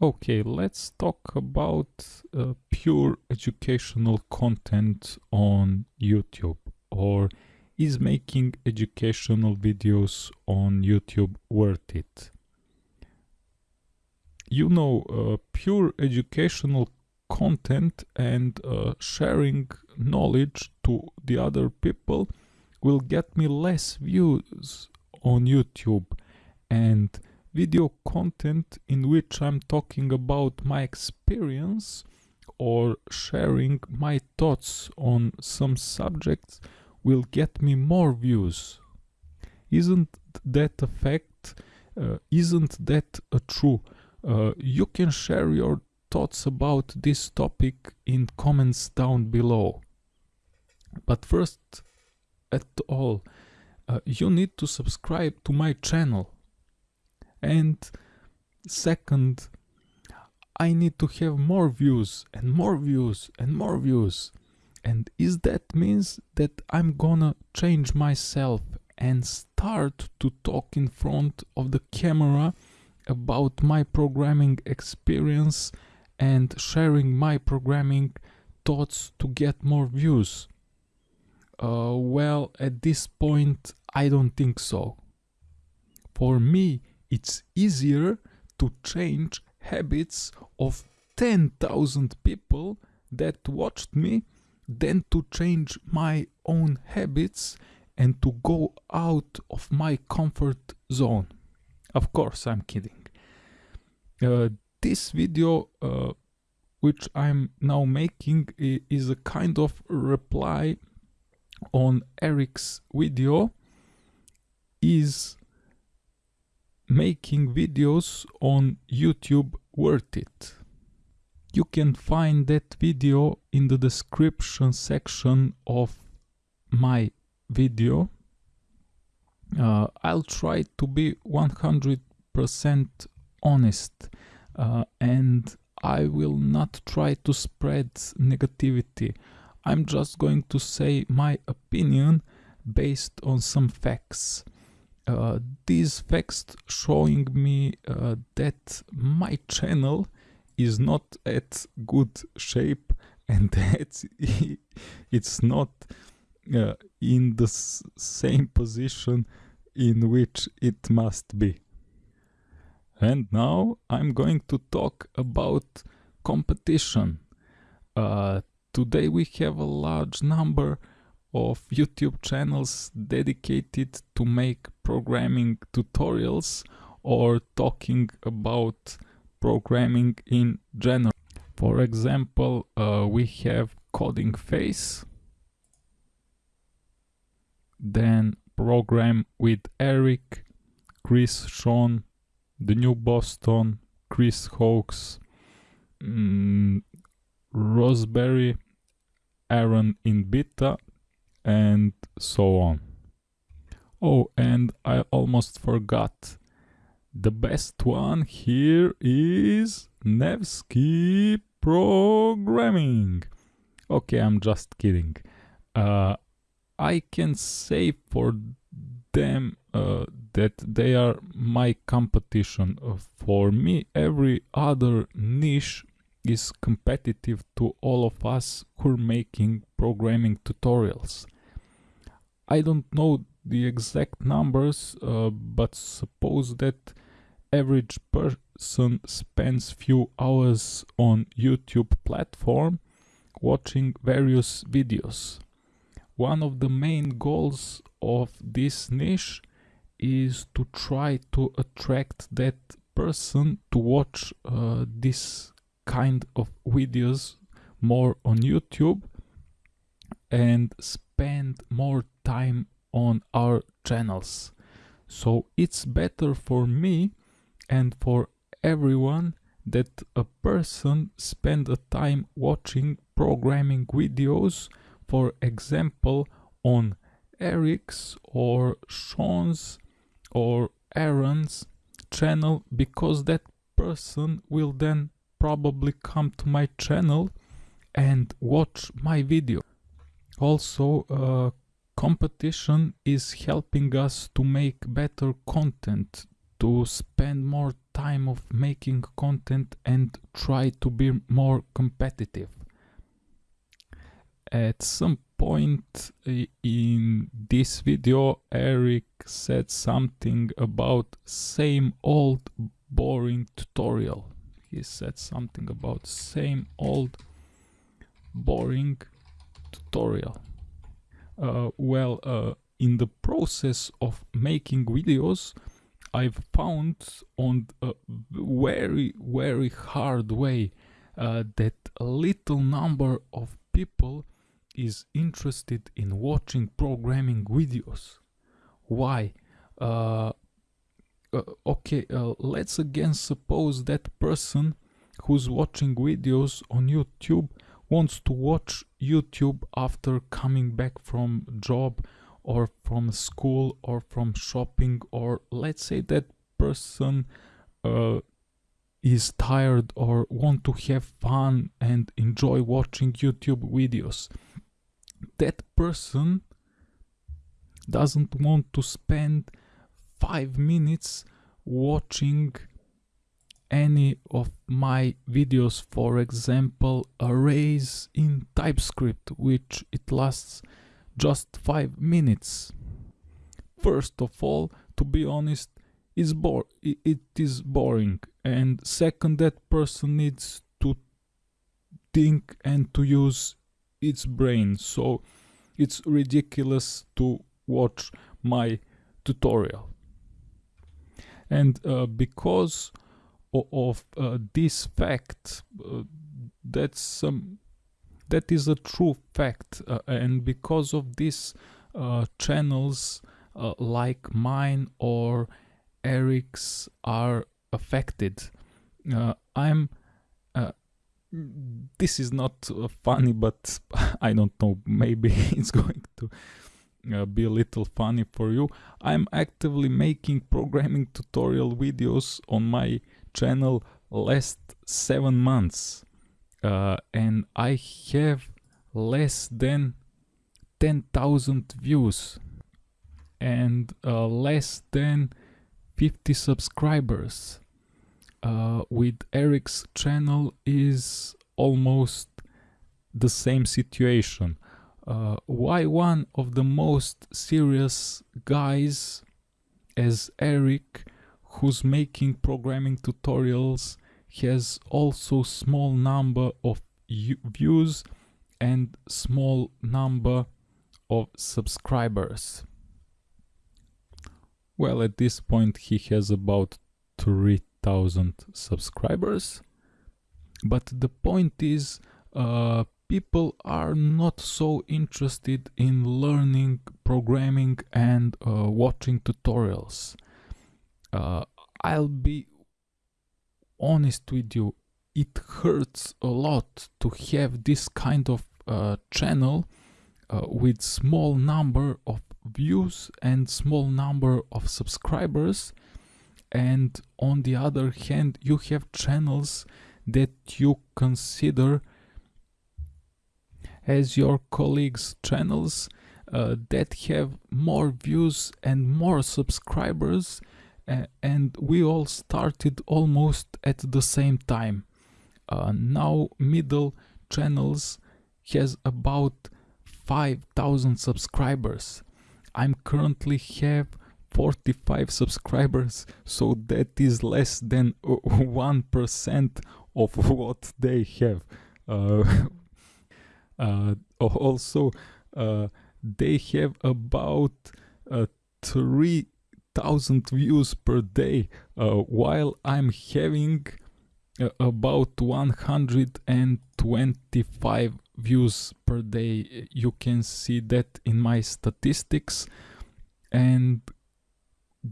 Okay, let's talk about uh, pure educational content on YouTube or is making educational videos on YouTube worth it? You know, uh, pure educational content and uh, sharing knowledge to the other people will get me less views on YouTube and video content in which I'm talking about my experience or sharing my thoughts on some subjects will get me more views. Isn't that a fact? Uh, isn't that a true? Uh, you can share your thoughts about this topic in comments down below. But first at all, uh, you need to subscribe to my channel and second I need to have more views and more views and more views and is that means that I'm gonna change myself and start to talk in front of the camera about my programming experience and sharing my programming thoughts to get more views. Uh, well, at this point, I don't think so. For me, it's easier to change habits of 10,000 people that watched me than to change my own habits and to go out of my comfort zone. Of course, I'm kidding. Uh, this video, uh, which I'm now making, is a kind of reply on Eric's video, is making videos on YouTube worth it? You can find that video in the description section of my video. Uh, I'll try to be 100% honest uh, and I will not try to spread negativity. I'm just going to say my opinion based on some facts uh, these facts showing me uh, that my channel is not at good shape and that it's not uh, in the same position in which it must be. And now I'm going to talk about competition. Uh, today we have a large number of YouTube channels dedicated to make programming tutorials or talking about programming in general. For example, uh, we have Coding Phase, then Program with Eric, Chris Sean, The New Boston, Chris Hawkes, mm, Roseberry, Aaron in Beta, and so on. Oh, and I almost forgot. The best one here is Nevsky Programming. Okay, I'm just kidding. Uh, I can say for them uh, that they are my competition. Uh, for me, every other niche is competitive to all of us who are making programming tutorials. I don't know the exact numbers, uh, but suppose that average person spends few hours on YouTube platform watching various videos. One of the main goals of this niche is to try to attract that person to watch uh, this kind of videos more on YouTube and spend more time on our channels. So it's better for me and for everyone that a person spend a time watching programming videos, for example, on Eric's or Sean's or Aaron's channel because that person will then probably come to my channel and watch my video. Also, uh, competition is helping us to make better content to spend more time of making content and try to be more competitive. At some point in this video Eric said something about same old boring tutorial. He said something about same old boring tutorial well uh, in the process of making videos I've found on a very very hard way uh, that a little number of people is interested in watching programming videos. Why? Uh, uh, okay, uh, let's again suppose that person who's watching videos on YouTube wants to watch YouTube after coming back from job or from school or from shopping or let's say that person uh, is tired or want to have fun and enjoy watching YouTube videos. That person doesn't want to spend five minutes watching any of my videos for example arrays in TypeScript which it lasts just five minutes. First of all to be honest is it is boring. And second that person needs to think and to use its brain. So it's ridiculous to watch my tutorial. And uh, because of uh, this fact uh, that's um, that is a true fact uh, and because of this uh, channels uh, like mine or Eric's are affected I'm this is not uh, funny, but I don't know, maybe it's going to uh, be a little funny for you. I'm actively making programming tutorial videos on my channel last seven months uh, and I have less than 10,000 views and uh, less than 50 subscribers uh, with Eric's channel is almost the same situation. Uh, why one of the most serious guys as Eric who's making programming tutorials has also small number of views and small number of subscribers. Well, at this point he has about 3 thousand subscribers but the point is uh, people are not so interested in learning programming and uh, watching tutorials uh, I'll be honest with you it hurts a lot to have this kind of uh, channel uh, with small number of views and small number of subscribers. And on the other hand you have channels that you consider as your colleagues channels uh, that have more views and more subscribers and we all started almost at the same time. Uh, now Middle Channels has about 5000 subscribers. I'm currently have 45 subscribers, so that is less than 1% of what they have. Uh, uh also, uh, they have about uh, 3 thousand views per day uh, while I'm having uh, about 125 views per day. You can see that in my statistics. And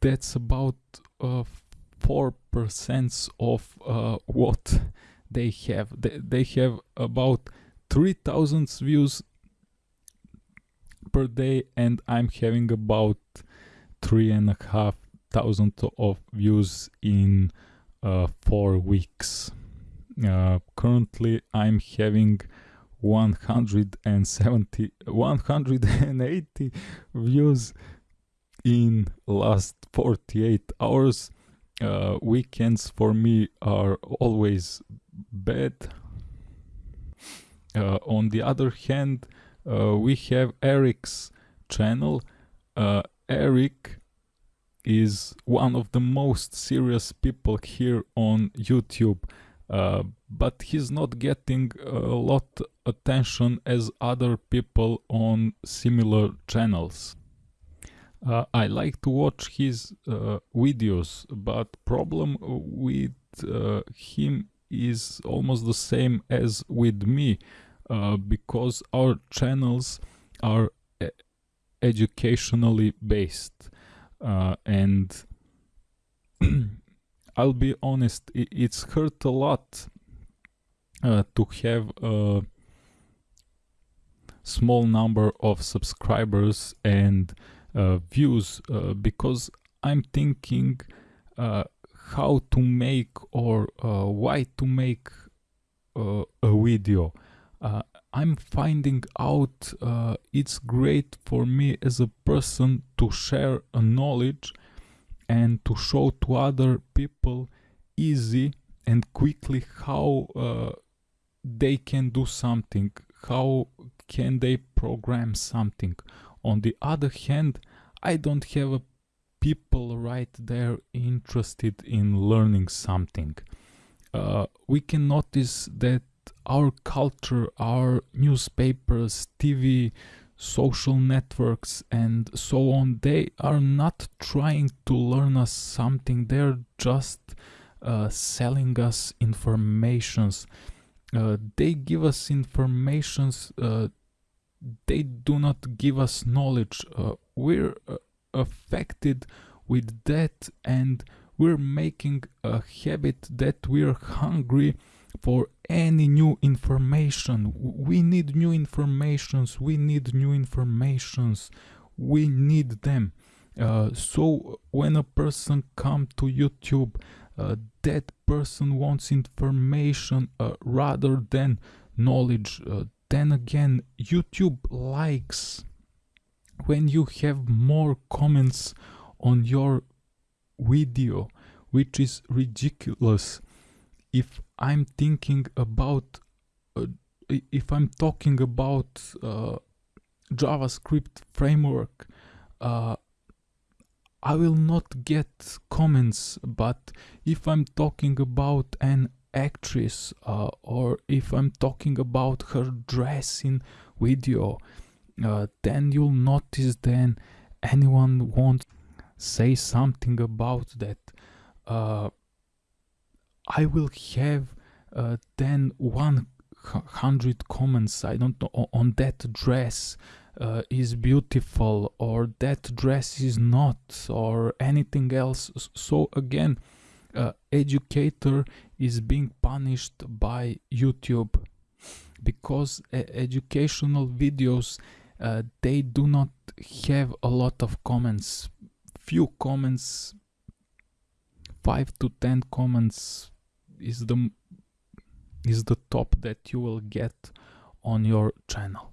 that's about uh, 4% of uh, what they have. They, they have about 3000 views per day and I'm having about three and a half thousand of views in uh, four weeks. Uh, currently, I'm having 170 180 views in last 48 hours uh, weekends for me are always bad. Uh, on the other hand, uh, we have Eric's channel. Eric is one of the most serious people here on YouTube, uh, but he's not getting a lot attention as other people on similar channels. Uh, I like to watch his uh, videos, but problem with uh, him is almost the same as with me, uh, because our channels are educationally based, uh, and I'll be honest, it's hurt a lot uh, to have a small number of subscribers and uh, views uh, because I'm thinking uh, how to make or why to make a video. I'm finding out uh, it's great for me as a person to share a knowledge and to show to other people easy and quickly how uh, they can do something, how can they program something on the other hand, I don't have people right there interested in learning something. Uh, we can notice that our culture, our newspapers, TV, social networks and so on, they are not trying to learn us something, they're just uh, selling us informations. Uh, they give us informations uh, they do not give us knowledge. Uh, we're uh, affected with that and we're making a habit that we're hungry for any new information. We need new informations, we need new informations, we need them. Uh, so when a person come to YouTube, uh, that person wants information uh, rather than knowledge. Uh, then again youtube likes when you have more comments on your video which is ridiculous if i'm thinking about uh, if i'm talking about uh, javascript framework uh, I will not get comments, but if I'm talking about an actress uh, or if I'm talking about her dress in video uh, then you'll notice then anyone won't say something about that. Uh, I will have uh, then 100 comments. I don't know on that dress uh, is beautiful or that dress is not or anything else. So again uh, educator is being punished by YouTube because uh, educational videos uh, they do not have a lot of comments. Few comments 5 to 10 comments is the is the top that you will get on your channel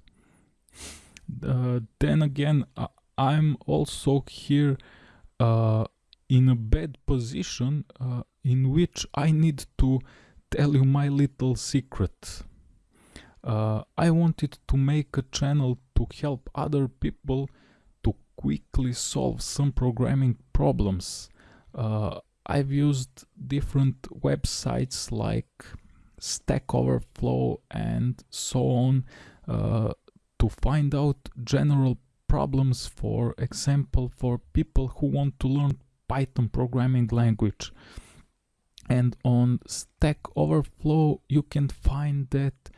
uh, then again i'm also here uh, in a bad position uh, in which I need to tell you my little secret. Uh, I wanted to make a channel to help other people to quickly solve some programming problems. I've used different websites like Stack Overflow and so on uh, to find out general problems for example for people who want to learn Python programming language. And on Stack Overflow, you can find that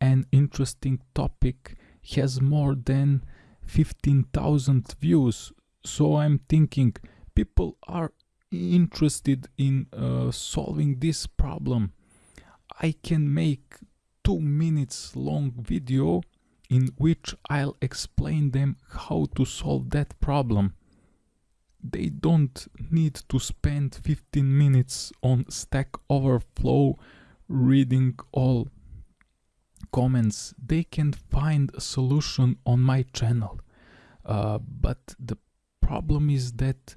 an interesting topic has more than 15,000 views. So I'm thinking people are interested in uh, solving this problem. I can make two minutes long video in which I'll explain them how to solve that problem they don't need to spend 15 minutes on Stack Overflow reading all comments. They can find a solution on my channel. Uh, but the problem is that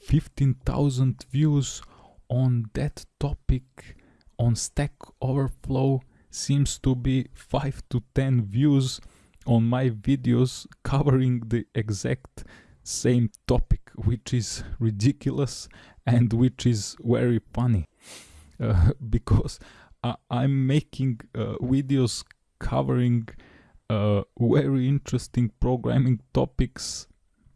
15,000 views on that topic on Stack Overflow seems to be 5 to 10 views on my videos covering the exact same topic, which is ridiculous and which is very funny. Uh, because I, am making uh, videos covering uh, very interesting programming topics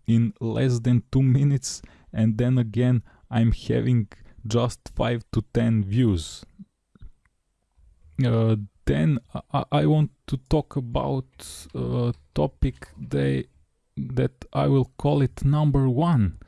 in less than two minutes, and then again, I'm having just 5 to 10 views. Uh, then I, I, want to talk about a topic they, that I will call it number one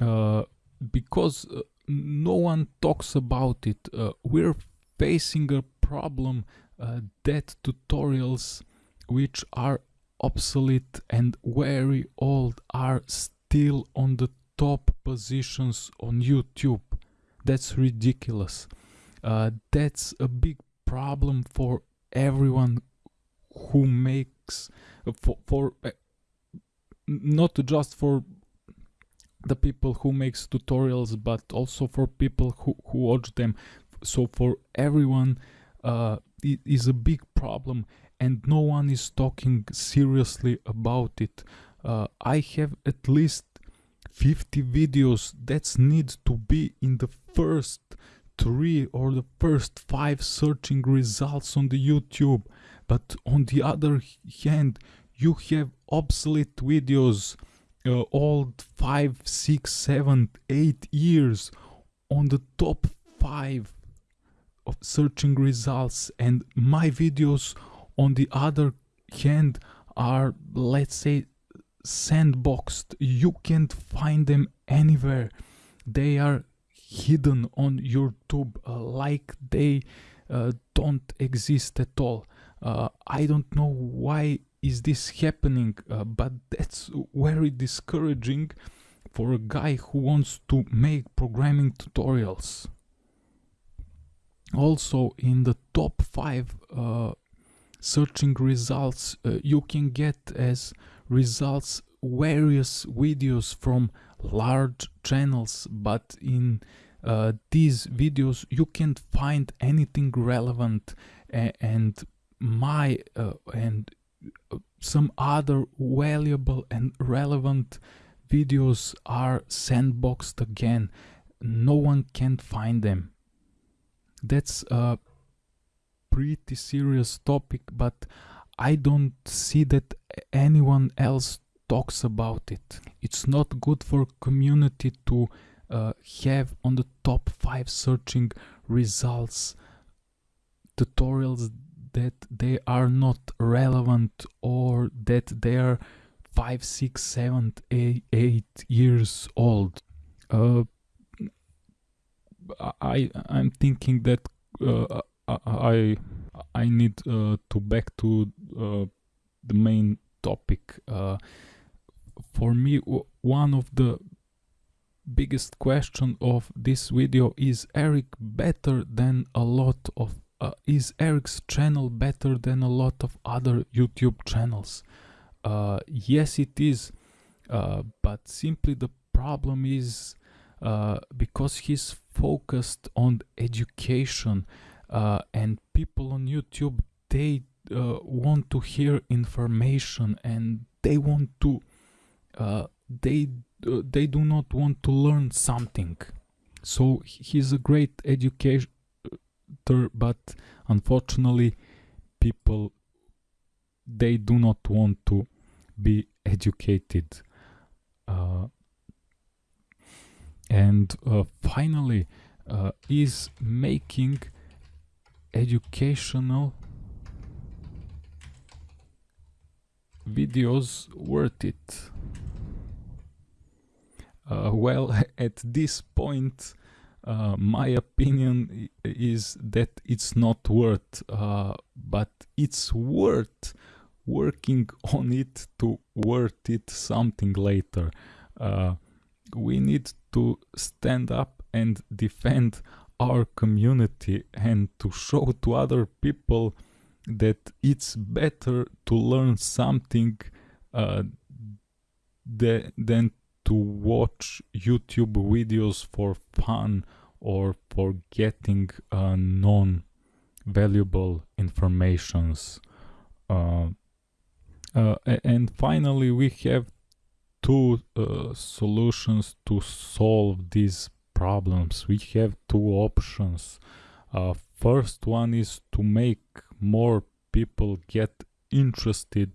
uh, because uh, no one talks about it. Uh, we're facing a problem uh, that tutorials which are obsolete and very old are still on the top positions on YouTube. That's ridiculous. Uh, that's a big problem for everyone who makes for, for uh, not just for the people who makes tutorials but also for people who, who watch them so for everyone uh, it is a big problem and no one is talking seriously about it uh, i have at least 50 videos that need to be in the first three or the first five searching results on the youtube. But on the other hand you have obsolete videos uh, old five, six, seven, eight years on the top five of searching results. And my videos on the other hand are let's say sandboxed. You can't find them anywhere. They are hidden on youtube uh, like they uh, don't exist at all. Uh, i don't know why is this happening uh, but that's very discouraging for a guy who wants to make programming tutorials. Also in the top five uh, searching results uh, you can get as results various videos from large channels but in uh, these videos you can't find anything relevant and my uh, and some other valuable and relevant videos are sandboxed again. No one can find them. That's a pretty serious topic but i don't see that anyone else talks about it it's not good for community to uh, have on the top five searching results tutorials that they are not relevant or that they are five, six, seven, eight, eight years old. Uh, I I'm thinking that uh, I I need uh, to back to uh, the main topic. Uh, for me, one of the biggest question of this video is Eric better than a lot of uh, is Eric's channel better than a lot of other YouTube channels? Uh, yes, it is, uh, but simply the problem is because he's focused on education uh, and people on YouTube they uh, want to hear information and they want to they they do not want to learn something. So he's a great educator but unfortunately people they do not want to be educated. Uh, and uh, finally uh, is making educational videos worth it uh, well at this point uh, my opinion is that it's not worth, uh, but it's worth working on it to worth it something later. Uh, we need to stand up and defend our community and to show to other people that it's better to learn something uh, than to watch YouTube videos for fun or for getting uh, non-valuable informations. Uh, uh, and finally, we have two uh, solutions to solve these problems. We have two options. Uh, first one is to make more people get interested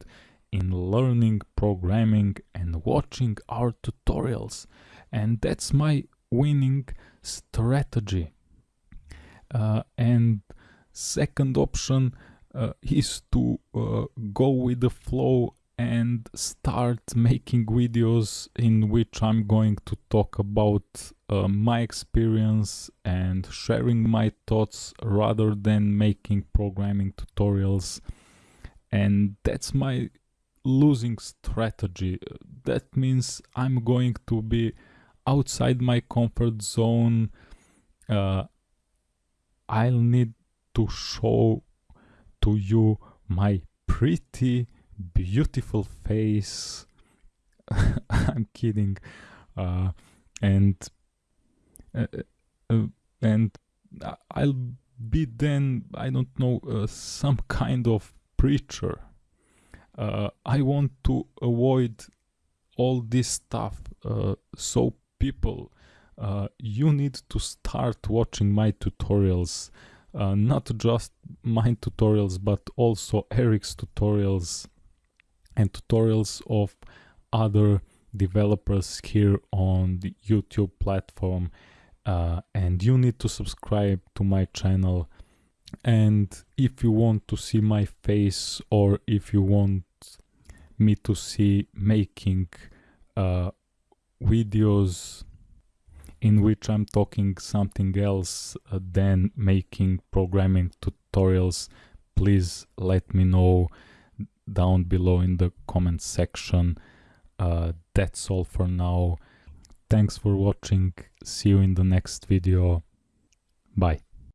in learning programming and watching our tutorials and that's my winning strategy uh, and second option uh, is to uh, go with the flow and start making videos in which I'm going to talk about uh, my experience and sharing my thoughts rather than making programming tutorials. And that's my losing strategy. That means i'm going to be outside my comfort zone. Uh, i'll need to show to you my pretty beautiful face i'm kidding uh, and uh, uh and i'll be then i don't know uh, some kind of preacher uh, I want to avoid all this stuff. Uh, so people, uh, you need to start watching my tutorials. Uh, not just my tutorials, but also Eric's tutorials and tutorials of other developers here on the YouTube platform. Uh, and you need to subscribe to my channel and if you want to see my face or if you want me to see making uh, videos in which I'm talking something else uh, than making programming tutorials, please let me know down below in the comment section. Uh, that's all for now. Thanks for watching. See you in the next video. Bye.